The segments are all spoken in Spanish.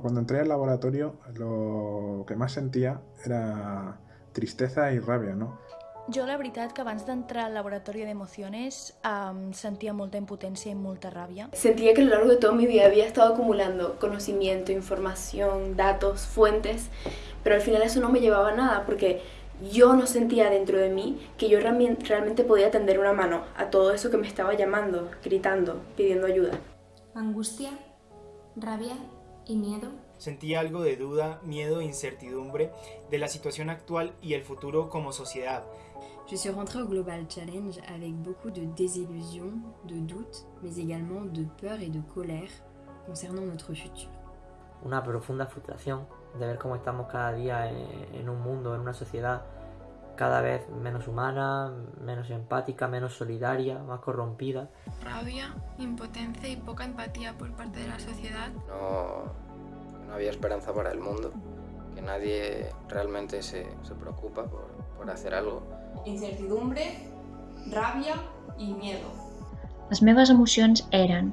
Cuando entré al laboratorio lo que más sentía era tristeza y rabia, ¿no? Jo la veritat que abans d'entrar al laboratori d'emociones um, sentia molta impotència i molta ràbia. Sentía que a lo largo de toda mi vida había estado acumulando conocimiento, información, datos, fuentes, pero al final eso no me llevaba a nada porque yo no sentía dentro de mí que yo realmente podía tender una mano a todo eso que me estaba llamando, gritando, pidiendo ayuda. Angustia, rabia y miedo. Sentía algo de duda, miedo e incertidumbre de la situación actual y el futuro como sociedad. Je suis rentrée au Global Challenge avec beaucoup de désillusion, de doute, mais également de peur et de colère concernant notre futur. Una profunda frustración de ver cómo estamos cada día en un mundo, en una sociedad cada vez menos humana, menos empática, menos solidaria, más corrompida. Rabia, impotencia y poca empatía por parte de la sociedad. No, no había esperanza para el mundo, que nadie realmente se, se preocupa por, por hacer algo. Incertidumbre, ràbia i miedo. Les meves emocions eren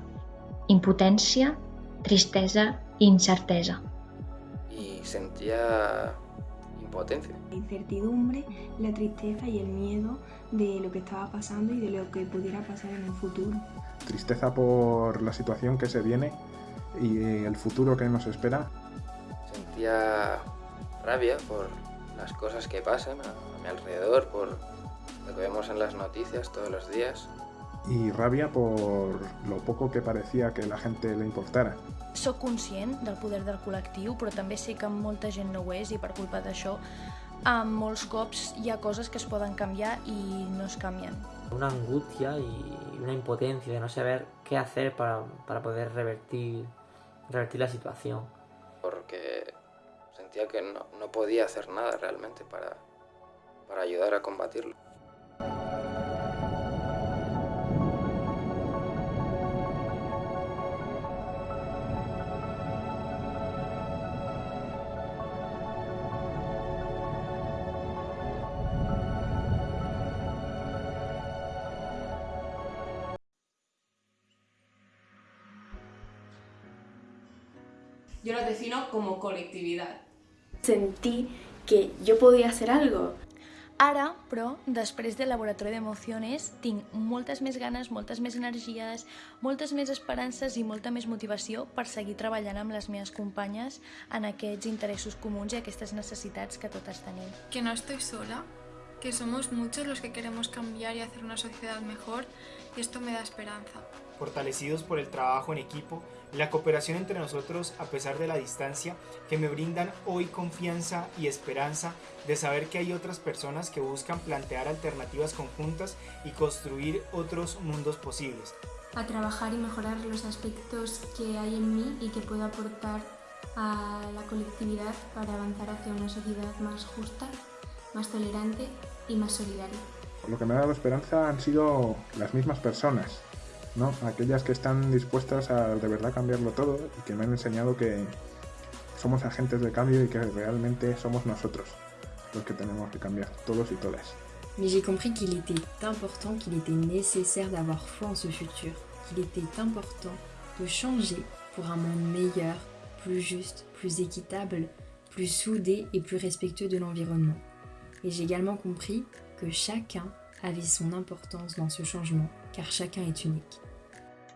impotència, tristesa i incertesa. Y sentía impotencia. La incertidumbre, la tristeza y el miedo de lo que estaba pasando y de lo que pudiera pasar en el futuro. Tristeza por la situación que se viene y el futuro que nos espera. Sentía rabia por las cosas que pasan a mi alrededor, por lo que vemos en las noticias todos los días. Y rabia por lo poco que parecía que la gente le importara. Soc conscient del poder del col·lectiu, però també sé que molta gent no ho és i per culpa d'això amb molts cops hi ha coses que es poden canviar i no es canvien. Una angustia y una impotencia de no saber qué hacer para, para poder revertir, revertir la situación. Porque sentía que no, no podía hacer nada realmente para, para ayudar a combatirlo. Yo lo defino como colectividad. Sentí que yo podía hacer algo. Ara, però, després del laboratori d'emociones, tinc moltes més ganes, moltes més energies, moltes més esperances i molta més motivació per seguir treballant amb les meves companyes en aquests interessos comuns i aquestes necessitats que totes tenim. Que no estoy sola, que somos muchos los que queremos cambiar y hacer una sociedad mejor y esto me da esperanza. Fortalecidos por el trabajo en equipo, la cooperación entre nosotros a pesar de la distancia, que me brindan hoy confianza y esperanza de saber que hay otras personas que buscan plantear alternativas conjuntas y construir otros mundos posibles. A trabajar y mejorar los aspectos que hay en mí y que puedo aportar a la colectividad para avanzar hacia una sociedad más justa, más tolerante y más solidaria. Lo que me ha dado esperanza han sido las mismas personas, ¿no? aquellas que están dispuestas a de verdad cambiarlo todo y que me han enseñado que somos agentes de cambio y que realmente somos nosotros los que tenemos que cambiar, todos y todas. Mais j'ai compris qu'il était important, qu'il était nécessaire d'avoir foi en ce futur, qu'il était important de changer pour un monde meilleur, plus juste, plus équitable, plus soudé et plus respectueux de l'environnement. Et j'ai également compris que chacun avait son importance dans ce changement, car chacun est unique.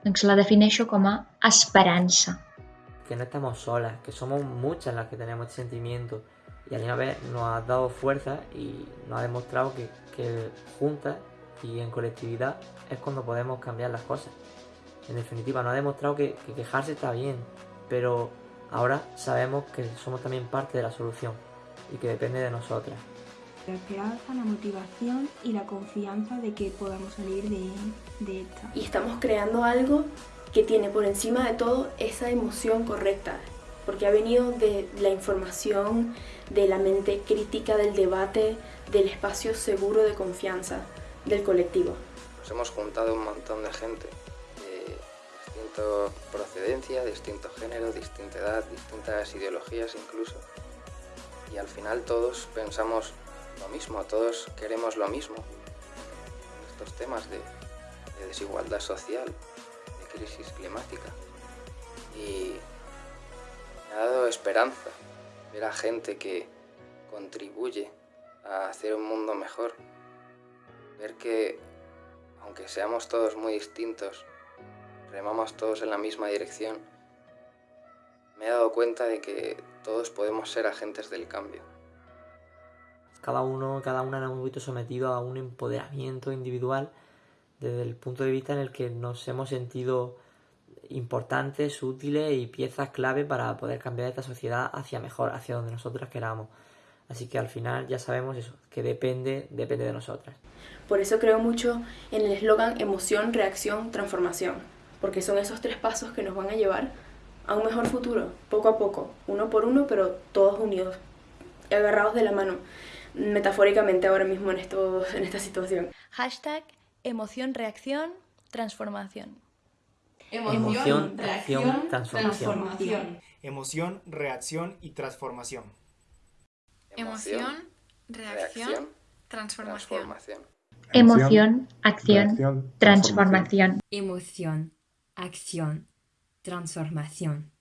Doncs la defineixo com a esperança. Que no estamos solas, que somos muchas las que tenemos este sentimiento y a la vez nos ha dado fuerza y nos ha demostrado que, que juntas y en colectividad es cuando podemos cambiar las cosas. En definitiva, nos ha demostrado que, que quejarse está bien, pero ahora sabemos que somos también parte de la solución y que depende de nosotras. La esperanza, la motivación y la confianza de que podamos salir de, de esta. Y estamos creando algo que tiene por encima de todo esa emoción correcta, porque ha venido de la información, de la mente crítica, del debate, del espacio seguro de confianza del colectivo. Nos hemos juntado un montón de gente de distinta procedencia, distinto género, distinta edad, distintas ideologías incluso. Y al final todos pensamos lo mismo, todos queremos lo mismo. Estos temas de, de desigualdad social, de crisis climática. Y Me ha dado esperanza ver a gente que contribuye a hacer un mundo mejor. Ver que, aunque seamos todos muy distintos, remamos todos en la misma dirección, me he dado cuenta de que todos podemos ser agentes del cambio. Cada uno, cada una nos hemos visto sometido a un empoderamiento individual desde el punto de vista en el que nos hemos sentido importantes, útiles y piezas clave para poder cambiar esta sociedad hacia mejor, hacia donde nosotras queramos. Así que al final ya sabemos eso, que depende, depende de nosotras. Por eso creo mucho en el eslogan emoción, reacción, transformación, porque son esos tres pasos que nos van a llevar a un mejor futuro, poco a poco, uno por uno, pero todos unidos, agarrados de la mano, metafóricamente ahora mismo en, esto, en esta situación. Hashtag emoción, reacción, transformación. Emoción, reacción, transformación. Emoción, reacción y transformación. Emoción, reacción, transformación. Emoción, acción, transformación. Emoción, acción, transformación.